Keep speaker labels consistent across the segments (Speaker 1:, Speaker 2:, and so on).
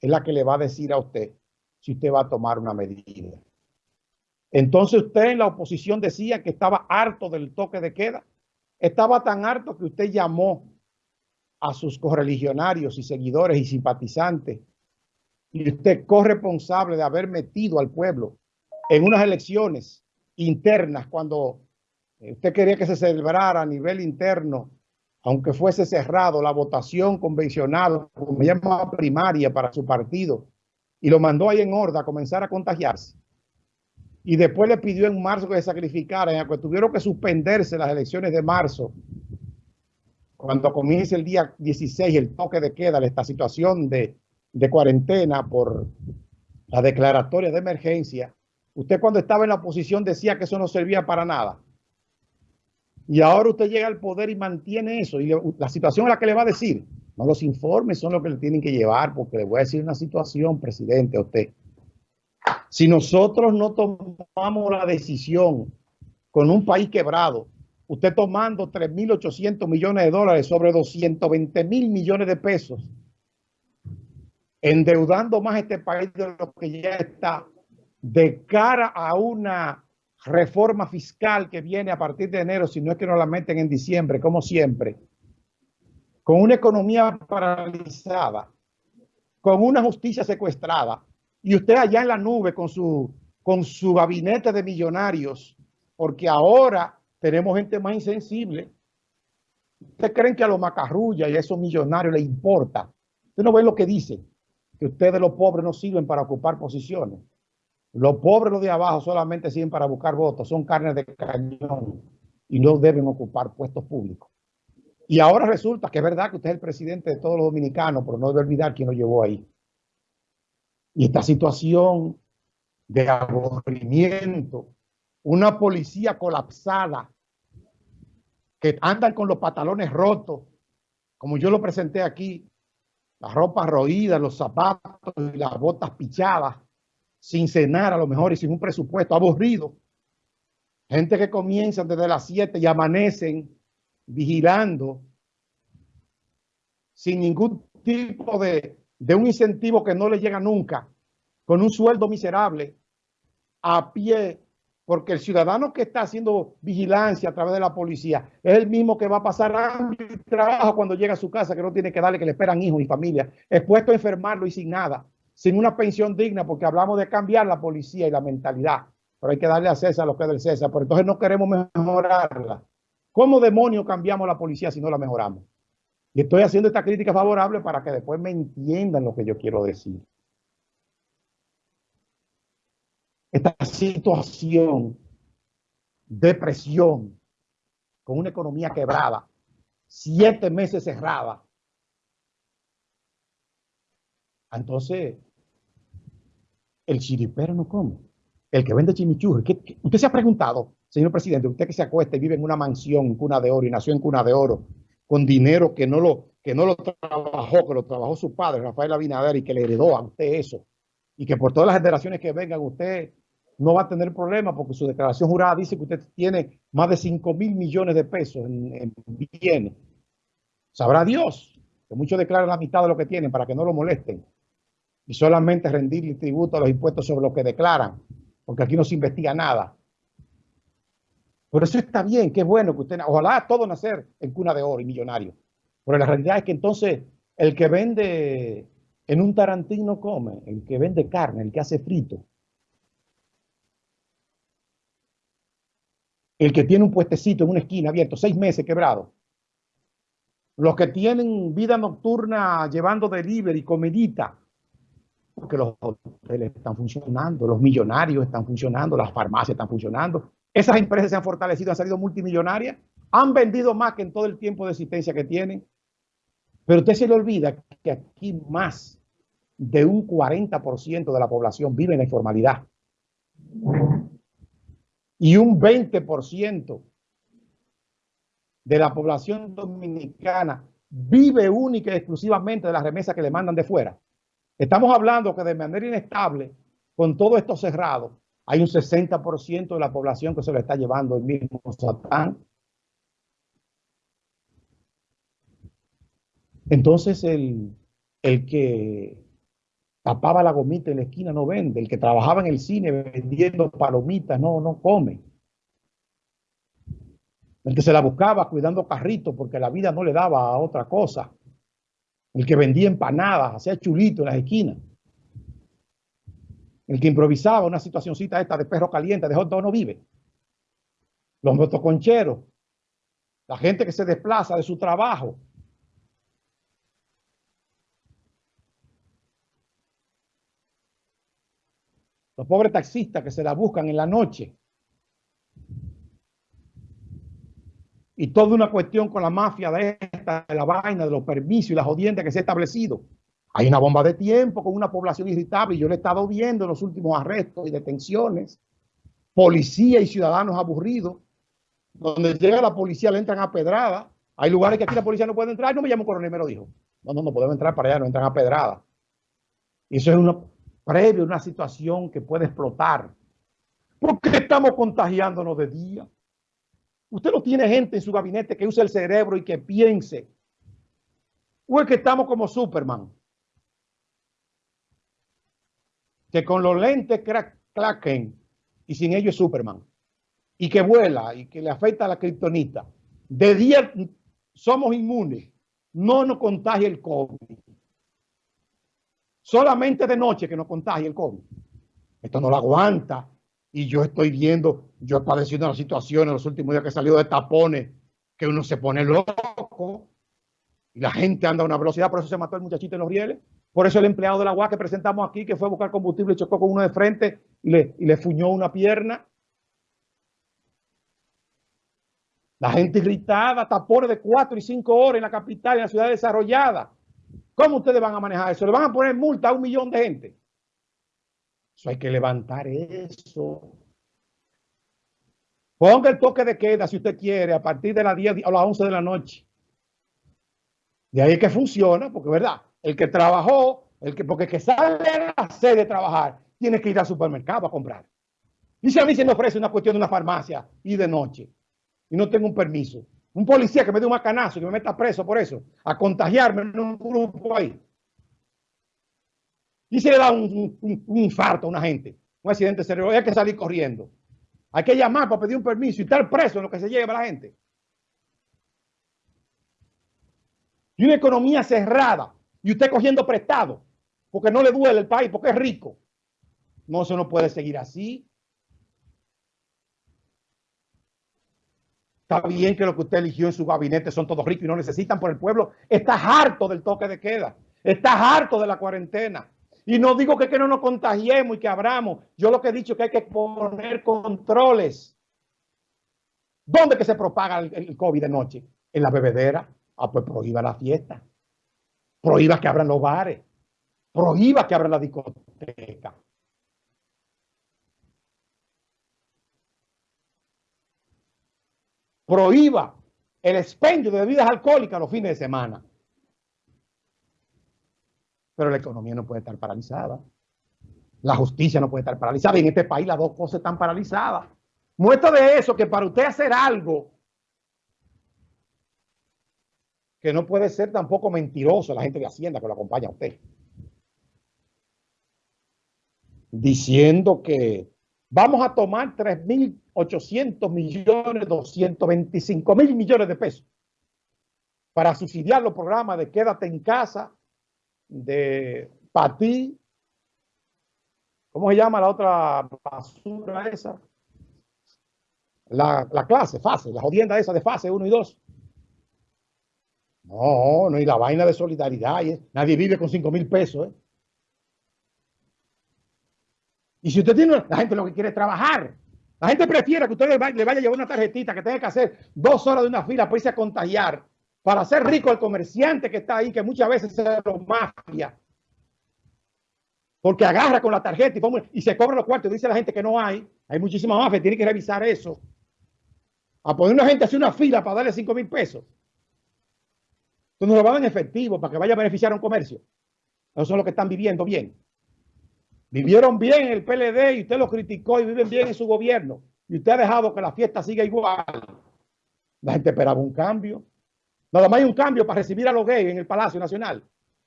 Speaker 1: es la que le va a decir a usted si usted va a tomar una medida. Entonces usted en la oposición decía que estaba harto del toque de queda. Estaba tan harto que usted llamó a sus correligionarios y seguidores y simpatizantes y usted corresponsable de haber metido al pueblo en unas elecciones internas cuando usted quería que se celebrara a nivel interno, aunque fuese cerrado, la votación convencional, como llama primaria para su partido, y lo mandó ahí en Horda a comenzar a contagiarse. Y después le pidió en marzo que se sacrificaran, que tuvieron que suspenderse las elecciones de marzo, cuando comience el día 16 el toque de queda, esta situación de, de cuarentena por la declaratoria de emergencia, usted cuando estaba en la oposición decía que eso no servía para nada. Y ahora usted llega al poder y mantiene eso. Y la situación a la que le va a decir, no los informes son los que le tienen que llevar, porque le voy a decir una situación, presidente, a usted. Si nosotros no tomamos la decisión con un país quebrado, usted tomando 3.800 millones de dólares sobre 220 mil millones de pesos, endeudando más este país de lo que ya está, de cara a una reforma fiscal que viene a partir de enero, si no es que no la meten en diciembre, como siempre, con una economía paralizada, con una justicia secuestrada, y usted allá en la nube con su, con su gabinete de millonarios, porque ahora tenemos gente más insensible. ¿Ustedes creen que a los macarrullas y a esos millonarios les importa? Usted no ve lo que dicen, que ustedes los pobres no sirven para ocupar posiciones. Los pobres, los de abajo, solamente sirven para buscar votos, son carnes de cañón y no deben ocupar puestos públicos. Y ahora resulta que es verdad que usted es el presidente de todos los dominicanos, pero no debe olvidar quién lo llevó ahí. Y esta situación de aburrimiento, una policía colapsada, que andan con los pantalones rotos, como yo lo presenté aquí, la ropa roída, los zapatos y las botas pichadas, sin cenar a lo mejor y sin un presupuesto, aburrido. Gente que comienzan desde las 7 y amanecen vigilando sin ningún tipo de, de un incentivo que no le llega nunca, con un sueldo miserable, a pie, porque el ciudadano que está haciendo vigilancia a través de la policía es el mismo que va a pasar hambre y trabajo cuando llega a su casa, que no tiene que darle, que le esperan hijos y familia, expuesto a enfermarlo y sin nada sin una pensión digna, porque hablamos de cambiar la policía y la mentalidad, pero hay que darle a César lo que es del César, pero entonces no queremos mejorarla. ¿Cómo demonios cambiamos la policía si no la mejoramos? Y estoy haciendo esta crítica favorable para que después me entiendan lo que yo quiero decir. Esta situación de presión, con una economía quebrada, siete meses cerrada. Entonces, el chiripero no come. El que vende chimichurri. usted se ha preguntado, señor presidente, usted que se acuesta y vive en una mansión cuna de oro y nació en cuna de oro, con dinero que no lo, que no lo trabajó, que lo trabajó su padre, Rafael Abinader, y que le heredó a usted eso. Y que por todas las generaciones que vengan, usted no va a tener problema porque su declaración jurada dice que usted tiene más de 5 mil millones de pesos en, en bienes. Sabrá Dios que muchos declaran la mitad de lo que tienen para que no lo molesten y solamente rendirle tributo a los impuestos sobre lo que declaran, porque aquí no se investiga nada. Por eso está bien, es bueno que usted, ojalá todo nacer en cuna de oro y millonario. Pero la realidad es que entonces el que vende en un tarantino come, el que vende carne, el que hace frito, el que tiene un puestecito en una esquina abierto, seis meses quebrado, los que tienen vida nocturna llevando delivery, comidita, porque los hoteles están funcionando, los millonarios están funcionando, las farmacias están funcionando. Esas empresas se han fortalecido, han salido multimillonarias, han vendido más que en todo el tiempo de existencia que tienen. Pero usted se le olvida que aquí más de un 40% de la población vive en la informalidad. Y un 20% de la población dominicana vive única y exclusivamente de las remesas que le mandan de fuera. Estamos hablando que de manera inestable, con todo esto cerrado, hay un 60% de la población que se lo está llevando el mismo Satán. Entonces, el, el, que, tapaba la gomita en la esquina, no vende. El que trabajaba en el cine vendiendo palomitas, no, no come. El que se la buscaba cuidando carritos porque la vida no le daba a otra cosa. El que vendía empanadas, hacía chulito en las esquinas. El que improvisaba una situacióncita esta de perro caliente, de hot no vive. Los motoconcheros, la gente que se desplaza de su trabajo. Los pobres taxistas que se la buscan en la noche. Y toda una cuestión con la mafia de esta, de la vaina, de los permisos y las jodiendas que se ha establecido. Hay una bomba de tiempo con una población irritable yo le he estado viendo en los últimos arrestos y detenciones. Policía y ciudadanos aburridos. Donde llega la policía le entran a pedrada. Hay lugares que aquí la policía no puede entrar. No me llamo coronel, me lo dijo. No, no, no podemos entrar para allá, no entran a pedrada. Y eso es una previo, una situación que puede explotar. ¿Por qué estamos contagiándonos de día? Usted no tiene gente en su gabinete que use el cerebro y que piense. ¿O es que estamos como Superman? que con los lentes claquen y sin ellos es Superman, y que vuela y que le afecta a la criptonita, de día somos inmunes, no nos contagia el COVID. Solamente de noche que nos contagia el COVID. Esto no lo aguanta. Y yo estoy viendo, yo he padecido una situación en los últimos días que salió de tapones, que uno se pone loco y la gente anda a una velocidad, por eso se mató el muchachito en los rieles. Por eso el empleado de la UAS que presentamos aquí, que fue a buscar combustible, chocó con uno de frente y le, y le fuñó una pierna. La gente irritada, tapones de cuatro y cinco horas en la capital, en la ciudad desarrollada. ¿Cómo ustedes van a manejar eso? ¿Le van a poner multa a un millón de gente? Eso hay que levantar eso. Ponga el toque de queda si usted quiere a partir de las 10 o las 11 de la noche. De ahí es que funciona, porque verdad, el que trabajó, el que, porque el que sale a la sede de trabajar, tiene que ir al supermercado a comprar. Y si a mí se me ofrece una cuestión de una farmacia y de noche, y no tengo un permiso, un policía que me dé un macanazo y me meta preso por eso, a contagiarme en un grupo ahí. Y se le da un, infarto a una gente, un accidente cerebral, hay que salir corriendo. Hay que llamar para pedir un permiso y estar preso en lo que se lleva la gente. Y una economía cerrada, y usted cogiendo prestado, porque no le duele el país, porque es rico. No, eso no puede seguir así. Está bien que lo que usted eligió en su gabinete son todos ricos y no necesitan por el pueblo. Está harto del toque de queda. Está harto de la cuarentena. Y no digo que, que no nos contagiemos y que abramos. Yo lo que he dicho es que hay que poner controles. ¿Dónde que se propaga el, el COVID de noche? En la bebedera. Ah, pues prohíba la fiesta prohíba que abran los bares, prohíba que abran la discoteca. Prohíba el expendio de bebidas alcohólicas los fines de semana. Pero la economía no puede estar paralizada. La justicia no puede estar paralizada. Y en este país las dos cosas están paralizadas. Muestra de eso que para usted hacer algo que no puede ser tampoco mentiroso la gente de Hacienda que lo acompaña a usted. Diciendo que vamos a tomar 3.800 millones, 225 mil millones de pesos para subsidiar los programas de quédate en casa, de ti. ¿cómo se llama la otra basura esa? La, la clase, fase, la jodienda esa de fase 1 y 2. No, no, y la vaina de solidaridad. Nadie vive con 5 mil pesos. ¿eh? Y si usted tiene, la gente lo que quiere es trabajar. La gente prefiere que usted le vaya, a llevar una tarjetita que tenga que hacer dos horas de una fila para irse a contagiar, para hacer rico el comerciante que está ahí, que muchas veces es lo mafia. Porque agarra con la tarjeta y, y se cobra los cuartos. Dice la gente que no hay. Hay muchísima mafia, tiene que revisar eso. A poner una gente a una fila para darle 5 mil pesos. Entonces lo van en efectivo para que vaya a beneficiar a un comercio. Esos son los que están viviendo bien. Vivieron bien en el PLD y usted lo criticó y viven bien en su gobierno. Y usted ha dejado que la fiesta siga igual. La gente esperaba un cambio. Nada más hay un cambio para recibir a los gays en el Palacio Nacional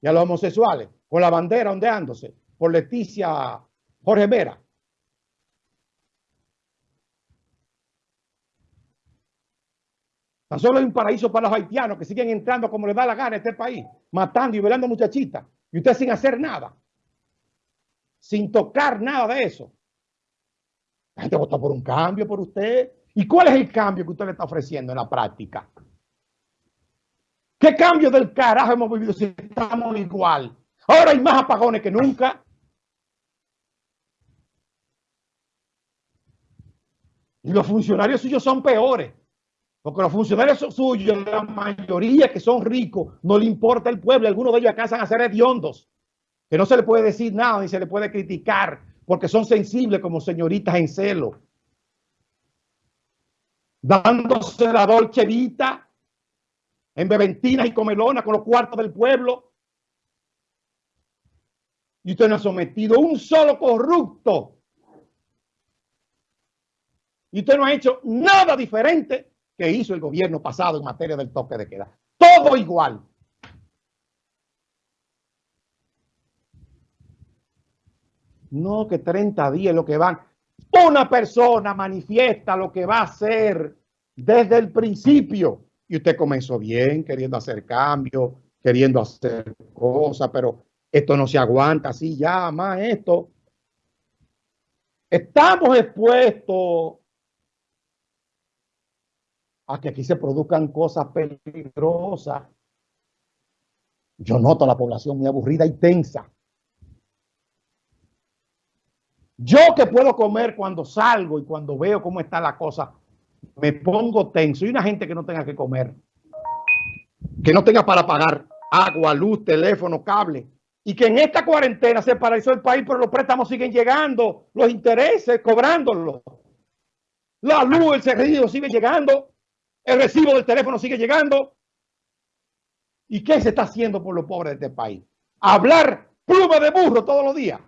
Speaker 1: y a los homosexuales con la bandera ondeándose. por Leticia Jorge Vera. Tan solo hay un paraíso para los haitianos que siguen entrando como les da la gana a este país, matando y violando muchachitas. Y usted sin hacer nada. Sin tocar nada de eso. La gente vota por un cambio por usted. ¿Y cuál es el cambio que usted le está ofreciendo en la práctica? ¿Qué cambio del carajo hemos vivido si estamos igual? Ahora hay más apagones que nunca. Y los funcionarios suyos son peores. Porque los funcionarios suyos, la mayoría que son ricos, no le importa el pueblo. Algunos de ellos alcanzan a ser hediondos. Que no se le puede decir nada ni se le puede criticar porque son sensibles como señoritas en celo. Dándose la dolce vita en beventinas y comelonas con los cuartos del pueblo. Y usted no ha sometido un solo corrupto. Y usted no ha hecho nada diferente que hizo el gobierno pasado en materia del toque de queda. Todo igual. No, que 30 días lo que van. Una persona manifiesta lo que va a hacer desde el principio. Usted comenzó bien, queriendo hacer cambios, queriendo hacer cosas, pero esto no se aguanta así ya, más esto. Estamos expuestos a que aquí se produzcan cosas peligrosas. Yo noto a la población muy aburrida y tensa. Yo que puedo comer cuando salgo y cuando veo cómo está la cosa, me pongo tenso. Y una gente que no tenga que comer, que no tenga para pagar agua, luz, teléfono, cable. Y que en esta cuarentena se paralizó el país, pero los préstamos siguen llegando, los intereses cobrándolos. La luz, el servicio sigue llegando, el recibo del teléfono sigue llegando. ¿Y qué se está haciendo por los pobres de este país? Hablar pluma de burro todos los días.